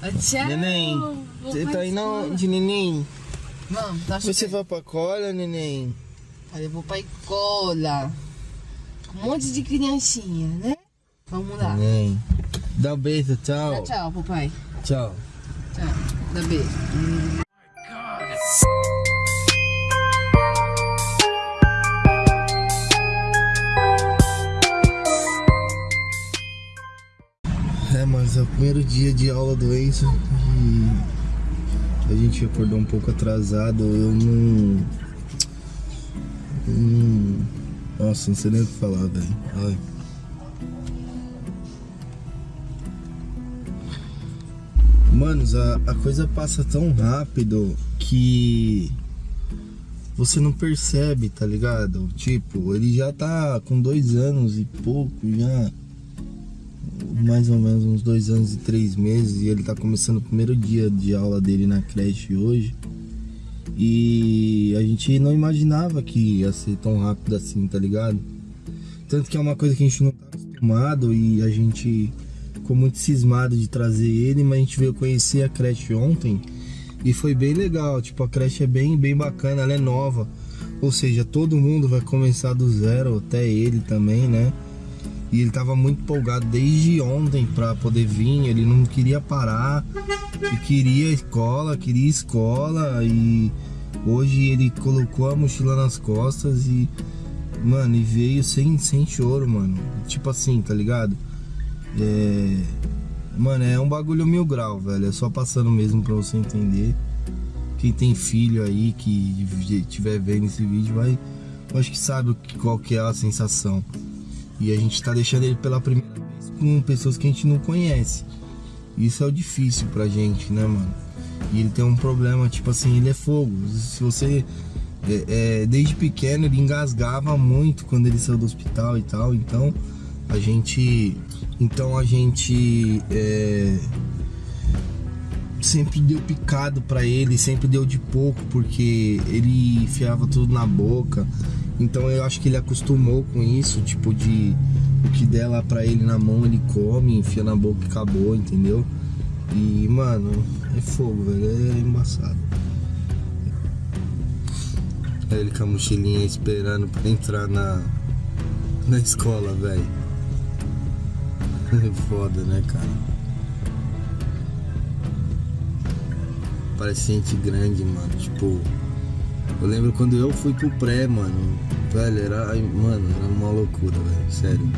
Tchau. Neném, você tá indo onde, neném? Vamos, tá Você vai pra cola, neném? Aí eu vou pra. Com um monte de criancinha, né? Vamos lá. Neném. Dá um beijo, tchau. Dá tchau, papai. Tchau. Tchau. Dá beijo. Primeiro dia de aula do Enzo e a gente acordou um pouco atrasado. Eu não. nossa, não sei nem o que falar, velho. Manos, a, a coisa passa tão rápido que você não percebe, tá ligado? Tipo, ele já tá com dois anos e pouco já mais ou menos uns dois anos e três meses e ele tá começando o primeiro dia de aula dele na creche hoje. E a gente não imaginava que ia ser tão rápido assim, tá ligado? Tanto que é uma coisa que a gente não tá acostumado e a gente ficou muito cismado de trazer ele, mas a gente veio conhecer a creche ontem e foi bem legal. Tipo, a creche é bem, bem bacana, ela é nova. Ou seja, todo mundo vai começar do zero, até ele também, né? E ele tava muito empolgado desde ontem pra poder vir, ele não queria parar, e queria escola, queria escola e hoje ele colocou a mochila nas costas e mano, e veio sem, sem choro, mano. Tipo assim, tá ligado? É, mano, é um bagulho mil grau, velho. É só passando mesmo pra você entender. Quem tem filho aí que estiver vendo esse vídeo vai, acho que sabe qual que é a sensação. E a gente tá deixando ele pela primeira vez com pessoas que a gente não conhece. Isso é o difícil pra gente, né, mano? E ele tem um problema, tipo assim, ele é fogo. Se você. é, é, desde pequeno ele engasgava muito quando ele saiu do hospital e tal. Então a gente. Então a gente. é, sempre deu picado pra ele, sempre deu de pouco, porque ele enfiava tudo na boca. Então eu acho que ele acostumou com isso, tipo de o que der lá pra ele na mão, ele come, enfia na boca e acabou, entendeu? E, mano, é fogo, velho, é embaçado. Aí ele com a mochilinha esperando pra entrar na, na escola, velho. É foda, né, cara? Parece gente grande, mano. Tipo, eu lembro quando eu fui pro pré, mano. Velho, era. Mano, era uma loucura, velho. Sério.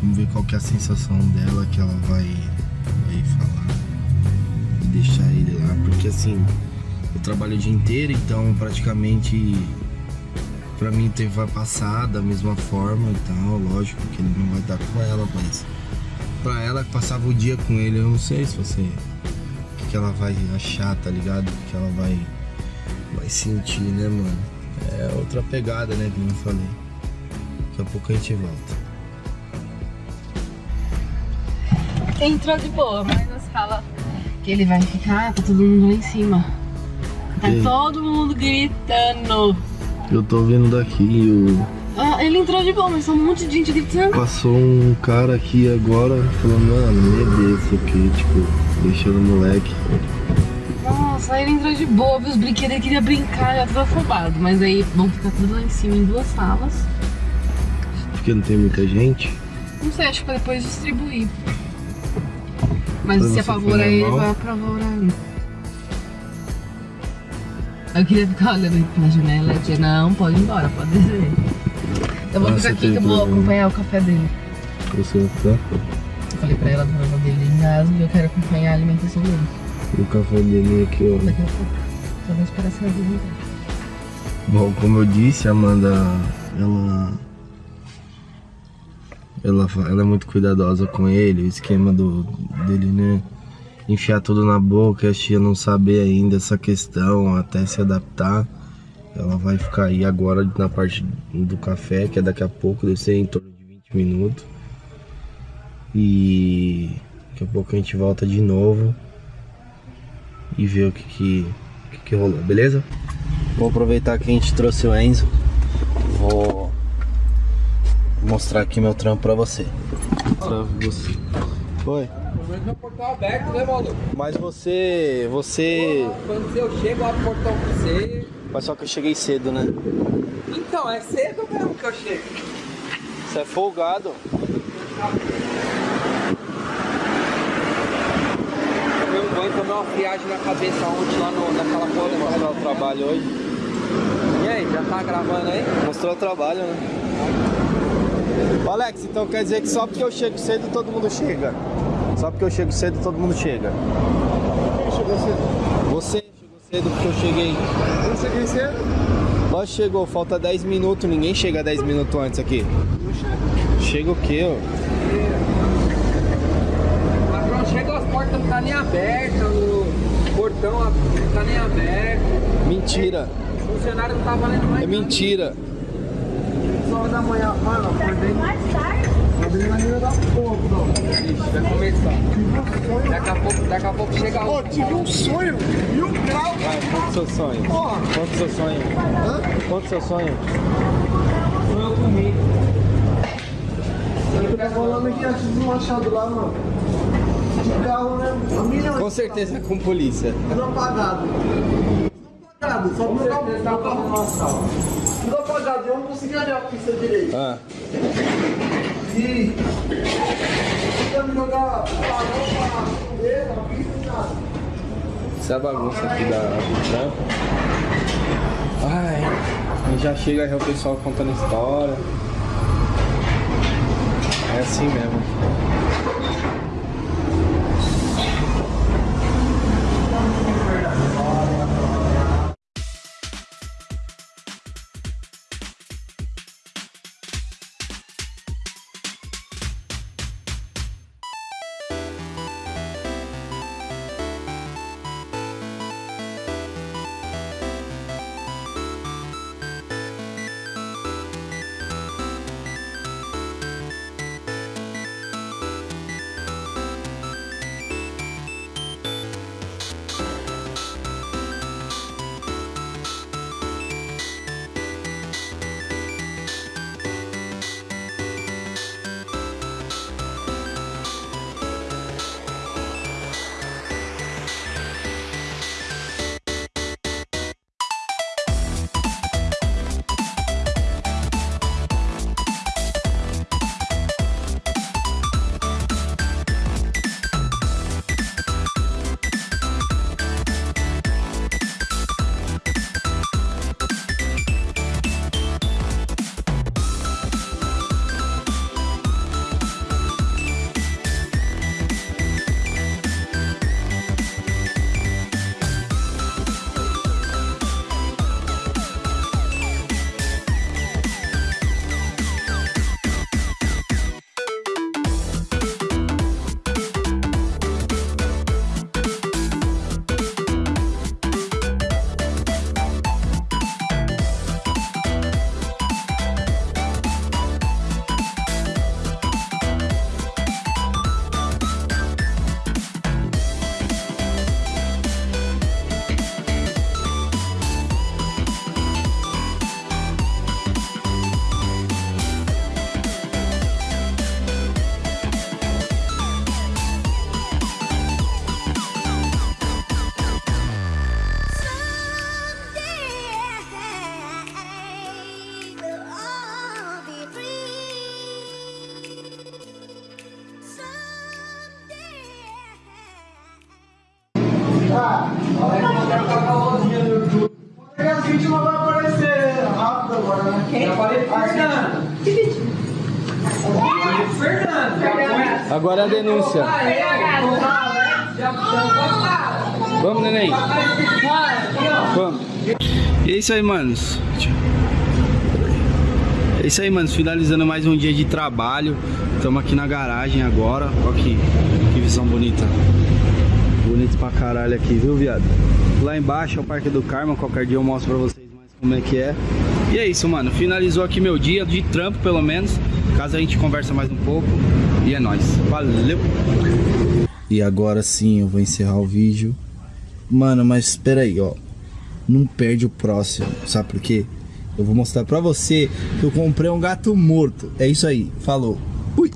Vamos ver qual que é a sensação dela que ela vai, vai falar. E deixar ele lá. Porque assim, eu trabalho o dia inteiro, então praticamente pra mim tem- vai passar da mesma forma e tal. Lógico que ele não vai estar com ela, mas pra ela que passava o dia com ele, eu não sei se você. Que, ela vai achar, tá ligado? O que, ela vai, vai sentir, né, mano? É outra pegada, né, que eu falei. Daqui a pouco a gente volta. Entrou de boa, mas nas fala que ele vai ficar, tá todo mundo lá em cima. Tá todo mundo gritando. Eu tô vendo daqui, o... Ah, ele entrou de boa, mas tá um monte de gente gritando. passou um cara aqui agora falando, mano, meu Deus, isso aqui, tipo, deixando o moleque. Nossa, aí ele entrou de boa, viu os brinquedos, ele queria brincar, já tava afobado. Mas aí vão ficar tudo lá em cima em duas salas. Porque não tem muita gente. Não sei, acho que pra depois distribuir. Mas Pra se foi ele, vai apavorar ele. Eu queria ficar olhando pela janela e dizer, não, pode ir embora, pode descer. Eu vou Ah, ficar aqui que eu vou problema. acompanhar o café dele. Você vai ficar? Eu falei pra ela do problema dele e eu quero acompanhar a alimentação dele. O café dele aqui, ó. Daqui a pouco. Só vou esperar essa vida. Bom, como eu disse, a Amanda, ela, ela, ela é muito cuidadosa com ele, o esquema do, dele, né? Enfiar tudo na boca, e a tia não saber ainda essa questão, até se adaptar. Ela vai ficar aí agora na parte do café, que é daqui a pouco, deve ser em torno de 20 minutos. E daqui a pouco a gente volta de novo e ver o que que, que, que rolou, beleza? Vou aproveitar que a gente trouxe o Enzo. Vou mostrar aqui meu trampo pra você. Pra você. Oi. Mas meu portão aberto, né, Valdo? Mas você. Você. Quando eu chego, abro o portão pra você. Mas só que eu cheguei cedo, né? Então, é cedo mesmo que eu chego. Você é folgado. Tomei um banho, tomei uma friagem na cabeça ontem lá no, naquela porra. Mostrar o trabalho hoje. E aí, já tá gravando aí? Mostrou o trabalho, né? Ô, Alex, então quer dizer que só porque eu chego cedo todo mundo chega? Só porque eu chego cedo todo mundo chega? Quem chegou cedo? Você chegou cedo porque eu cheguei. Eu cheguei cedo? Que chegou, falta 10 minutos, ninguém chega 10 minutos antes aqui. Não chego. Chega o quê, ó? Patrão, chega as portas não tá nem abertas, o portão não tá nem aberto. Mentira, O funcionário não tá valendo mais é mentira. 6 horas da manhã, mano, acordei. Adrenalina da porra, não. Ixi, vai começar. Tive um sonho. Daqui a pouco, daqui a pouco chega Ô, o. tive um sonho. Mil graus. Vai, conta o seu sonho. Porra. Conta o seu sonho. Hã? Conta o seu sonho. Eu comi. Eu tô falando aqui antes do machado lá, mano. Carro, né? A milhão. Com certeza com polícia. Tudo apagado. Tudo apagado. Só Com meu carro. certeza tá fazendo uma assalto. Tudo apagado. Eu não consegui olhar a pista direito. Ah, E. Tentando jogar balão pra correr na pista e nada. essa é a bagunça aqui da, trampo. Ai, já chega aí o pessoal contando história. É assim mesmo. Agora é a denúncia. Vamos, neném. Vamos. E é isso aí, manos. É isso aí, manos. Finalizando mais um dia de trabalho. Estamos aqui na garagem agora. Olha aqui. Que visão bonita. Bonito pra caralho aqui, viu, viado? Lá embaixo é o Parque do Carmo. Qualquer dia eu mostro pra vocês mais como é que é. E é isso, mano. Finalizou aqui meu dia de trampo, pelo menos. Caso a gente conversa mais um pouco. E é nóis. Valeu! E agora sim eu vou encerrar o vídeo. Mano, mas espera aí, ó. Não perde o próximo, sabe por quê? Eu vou mostrar pra você que eu comprei um gato morto. É isso aí, falou. Fui.